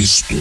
Cristo.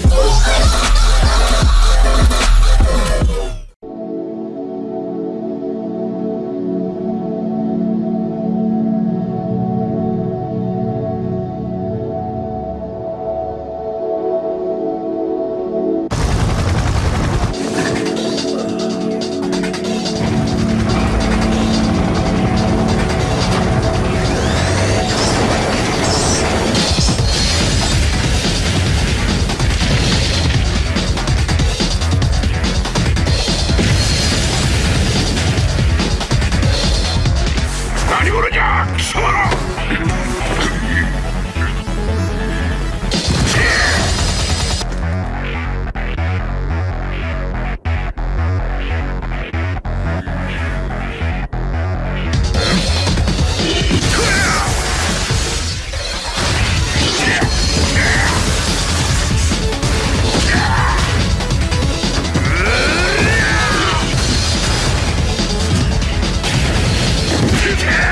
Take care!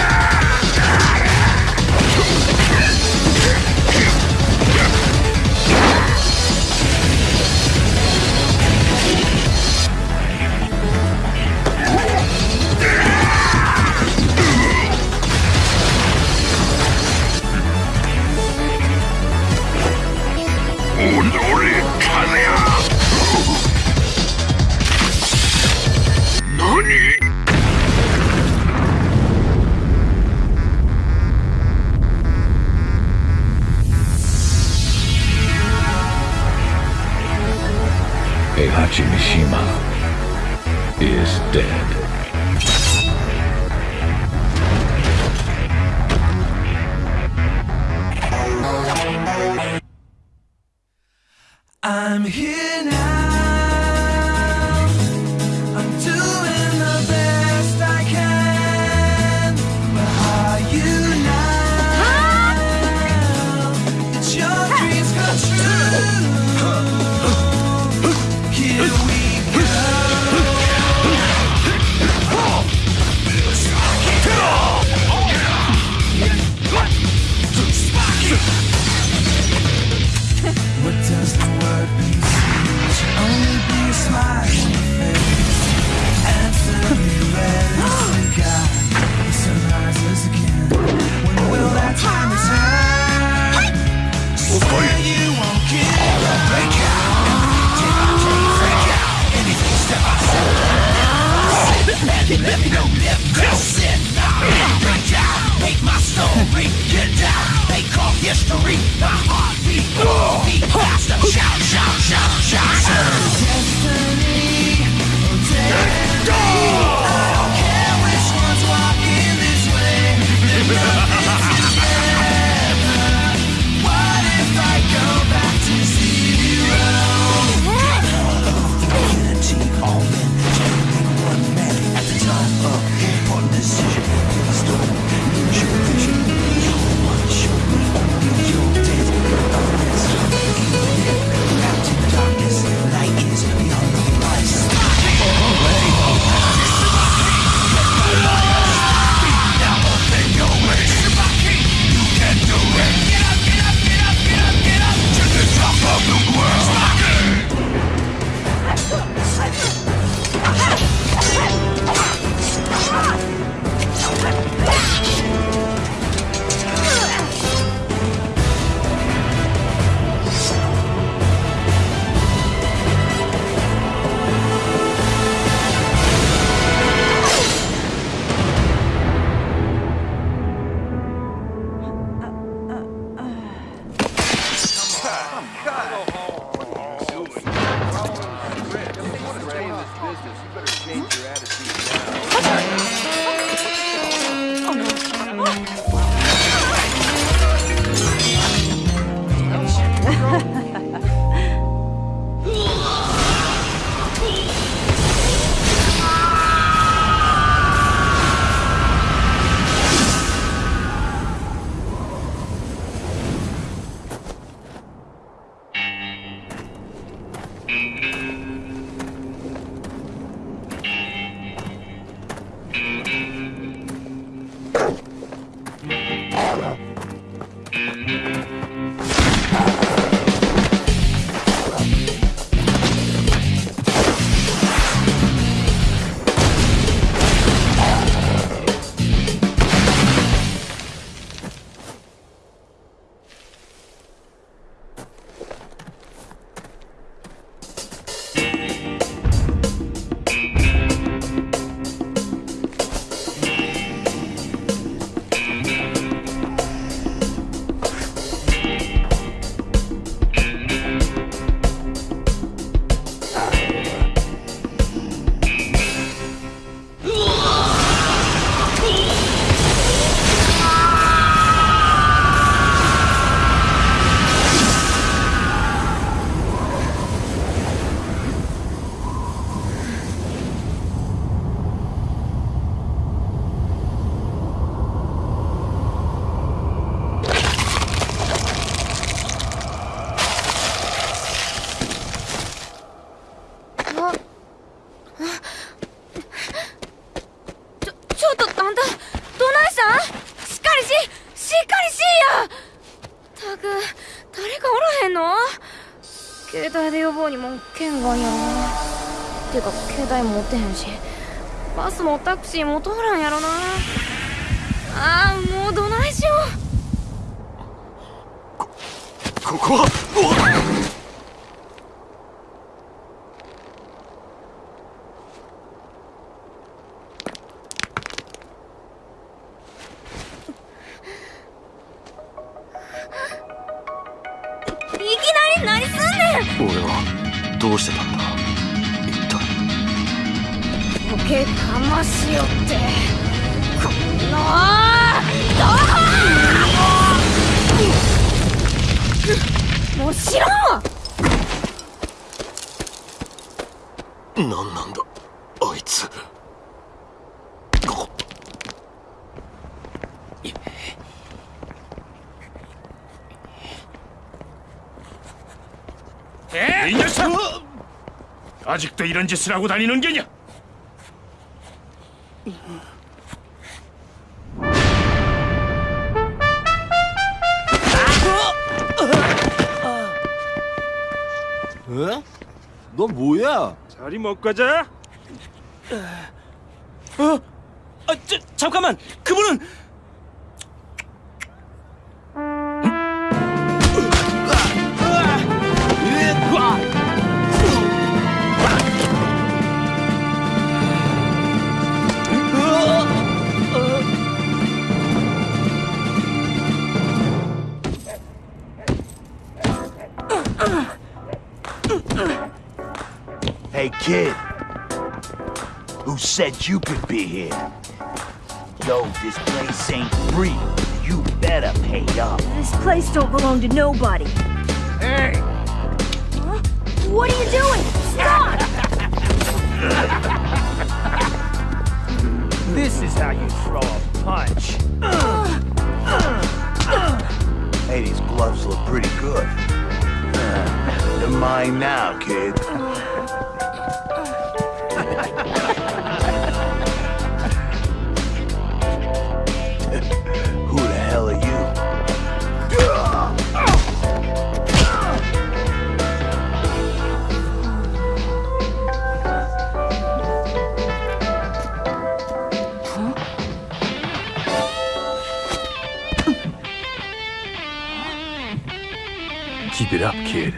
decision せんしバスもタクシーも通らんやろなああもうどないしようこここはいきなり何すんねん俺はどうしてたんだボケかましよってこのどうもうしろなんなんだあいつ아직도이런짓을하고다니는게냐너 뭐야? 자리 못 가자? 어? 아, 저, 잠깐만! 그분은! kid. Who said you could be here? Yo, this place ain't free. You better pay up. This place don't belong to nobody. Hey! Huh? What are you doing? Stop! this is how you throw a punch. Uh, uh, hey, these gloves look pretty good. Uh, they're mine now, kid. Keep it up, kid.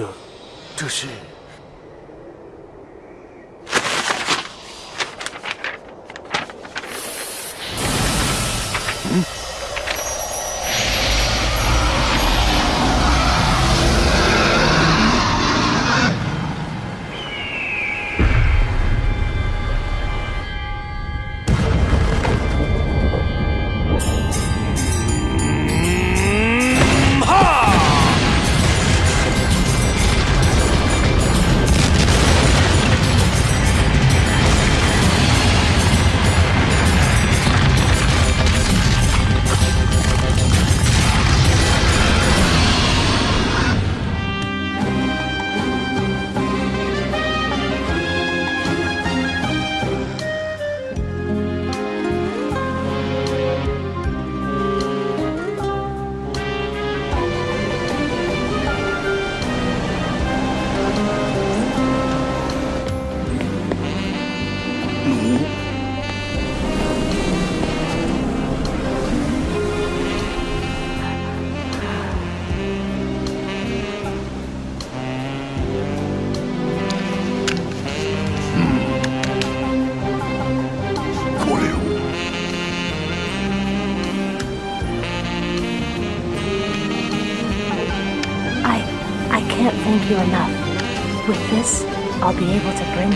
这，这是。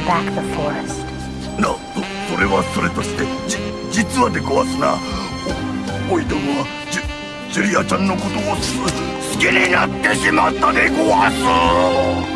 back the forest. な、それはそれとして、じ、実はでごわすな。お、おいどもは、ジュ、ジュリアちゃんのことをす、好きになってしまったでごわす。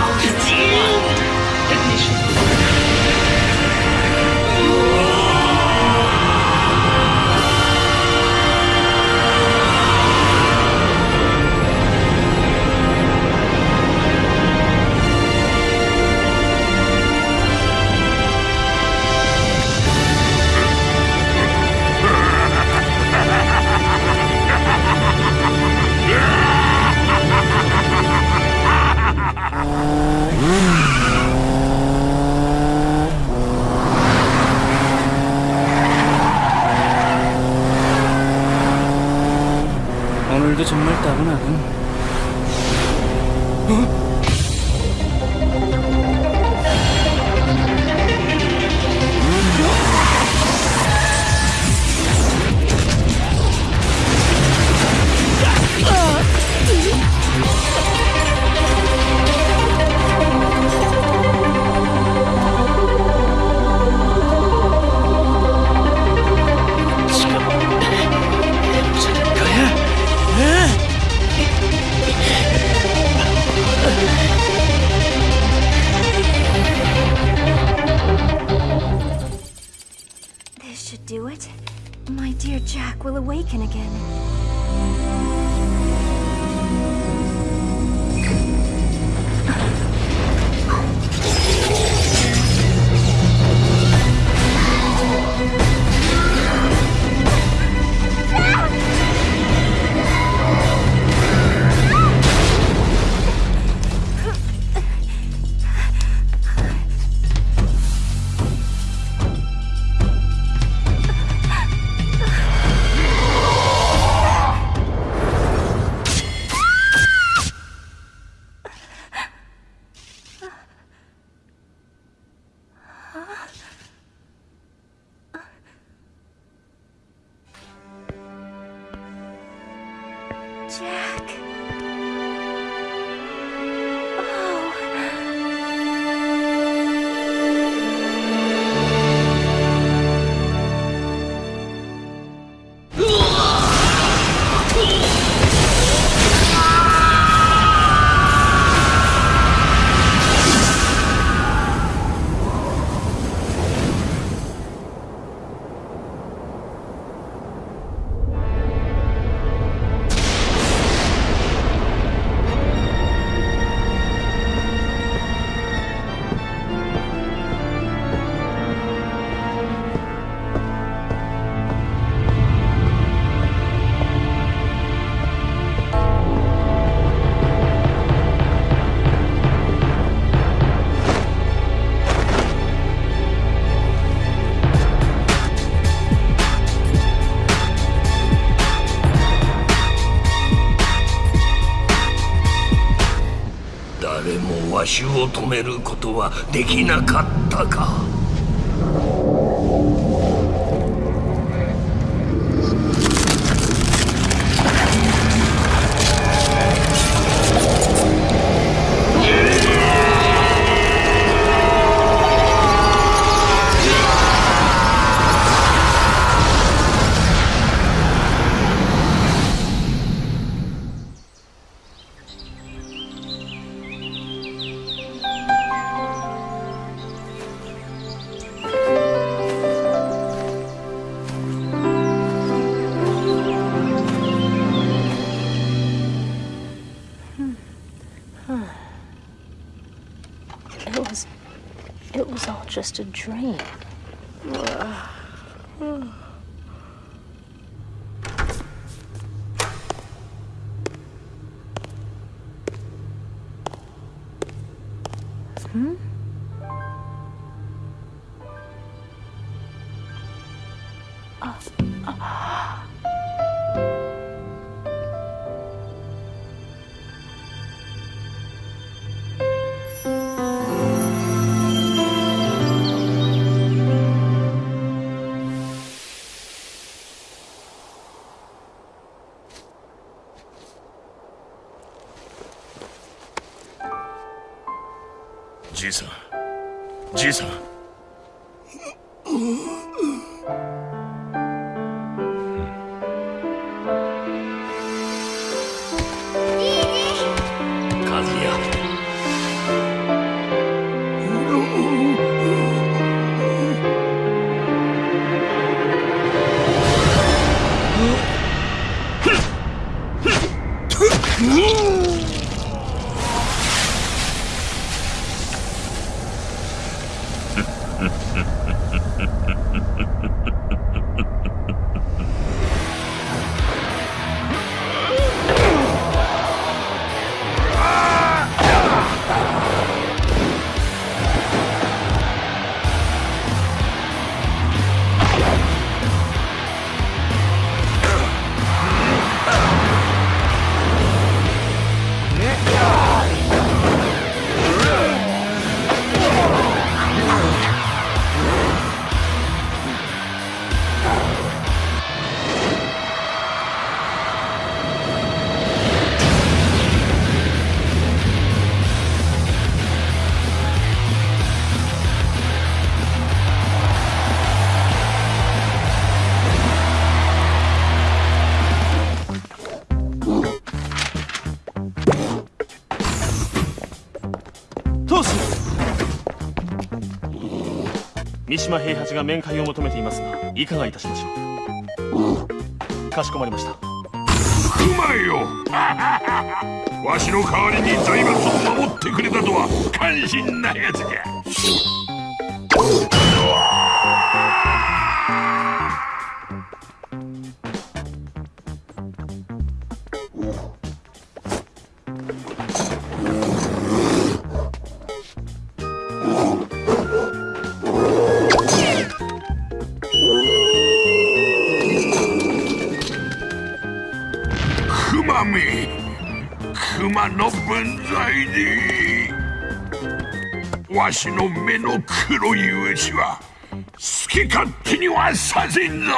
오늘도 정말 따분하군. 어? dear Jack will awaken again. を止めることはできなかったか It was all just a dream. Hmm? Ooh. 三島平八が面会を求めていますがいかがいたしましょうかしこまりましたうまいよわしの代わりに財閥を守ってくれたとは感心なやつじゃ私の目の黒いうちは好き勝手にはさせんぞ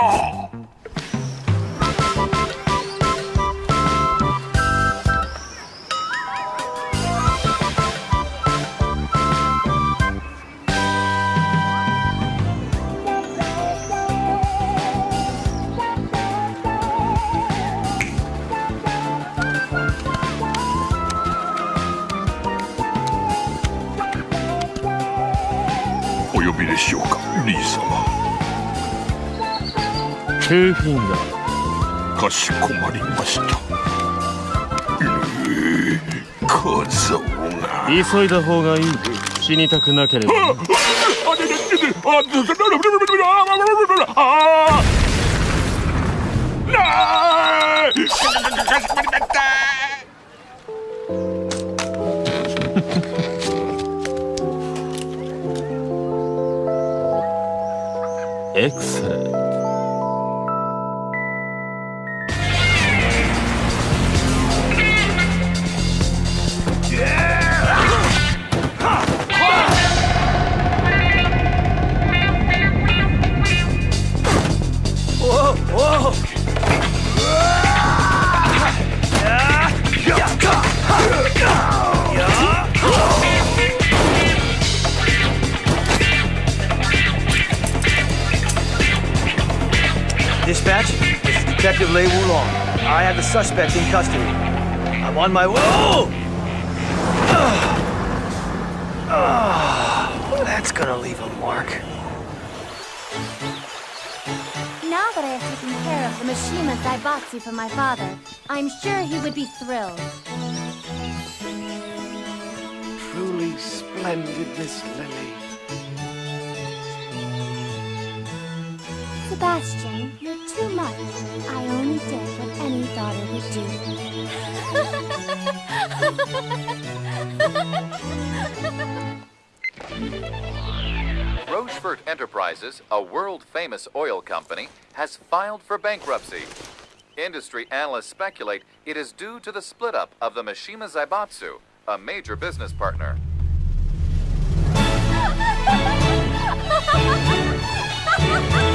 リー様かしこまりましたが急いだ方がいい死にたくなければ ああ Dispatch, this is Detective Lei Wulong. I have the suspect in custody. I'm on my way. Oh! Oh, that's gonna leave a mark. Now that I have taken care of the Mishima Zaibatsu for my father, I'm sure he would be thrilled. Truly splendid, Miss Lily. Sebastian, you're too much. I only did what any daughter would do. Rochefort Enterprises, a world-famous oil company, has filed for bankruptcy. Industry analysts speculate it is due to the split-up of the Mishima Zaibatsu, a major business partner.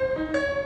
Música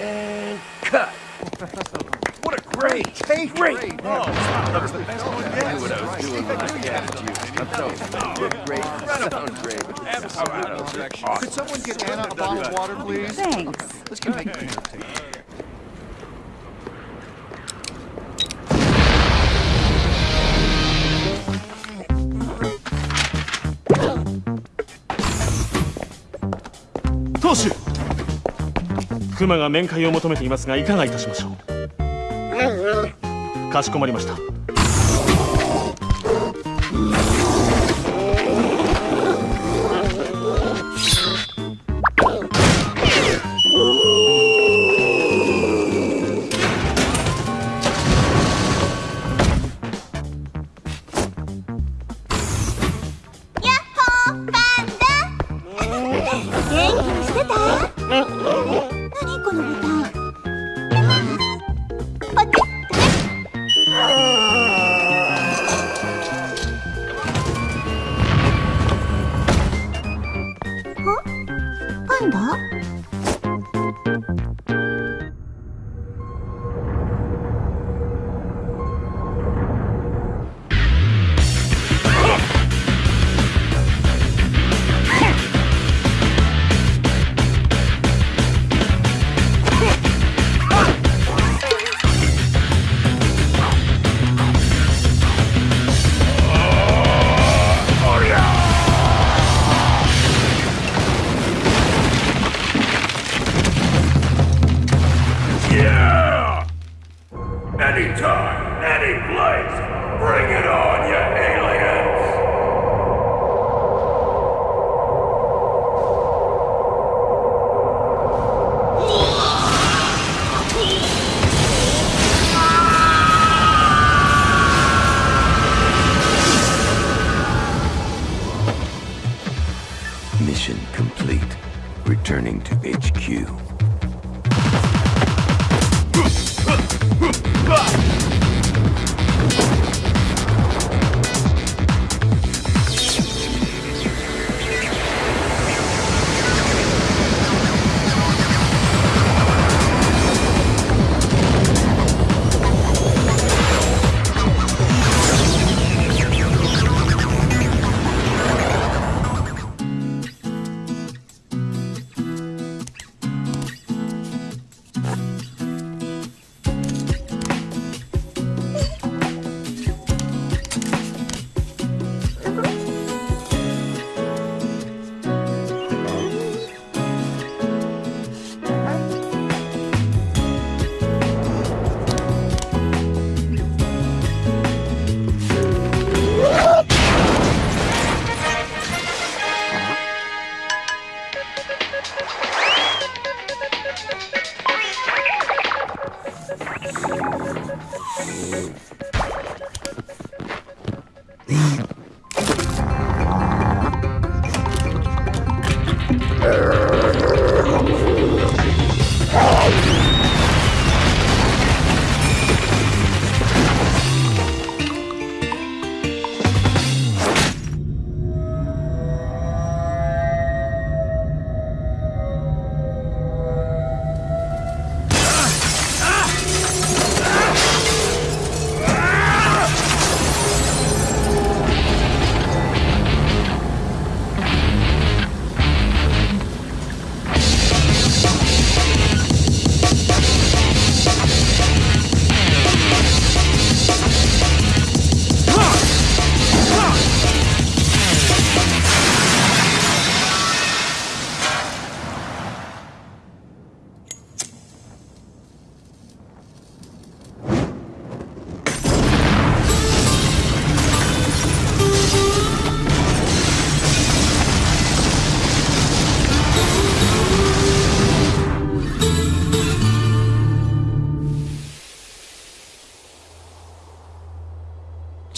And cut. what a great, great, great. Oh, that was the best I knew what I I gaffed you. I'm telling you, man, Could someone get Anna a bottle of water, please? Thanks. Let's get back to it. クマが面会を求めていますがいかがいたしましょうかしこまりました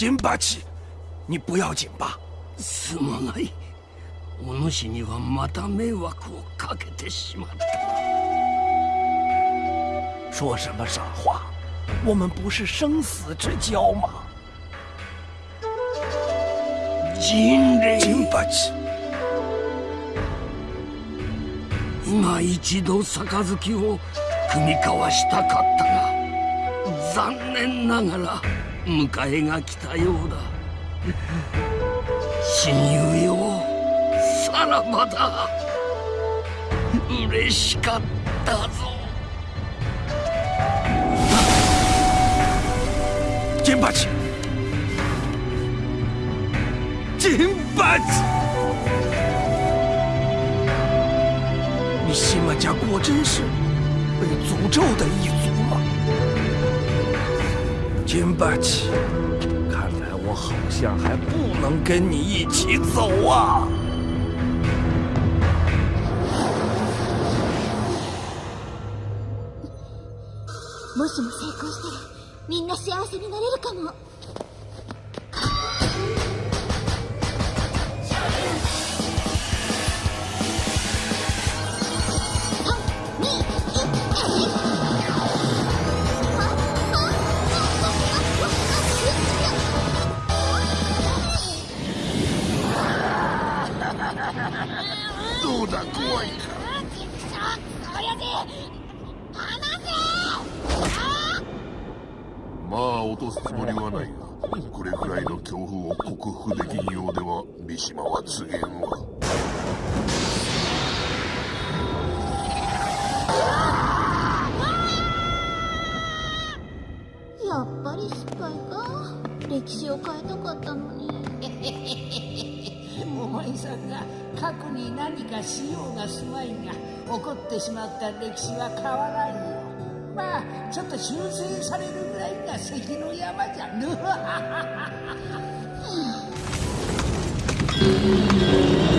金八次，你不要紧吧？すまない、おのにはまた迷惑をかけてしまった。说什么傻话！我们不是生死之交吗？人类。金八次，今一度杯を組み交わしたかったが、残念ながら。迎えが来たようだ親友よさらばだ嬉しかったぞジェンバチジェンバチ家果真是被诅咒的一族。金八奇，看来我好像还不能跟你一起走啊！もしも成功したら、みんな幸せになれるかも。歴史は変わらんよまあちょっと修正されるぐらいが関の山じゃぬうん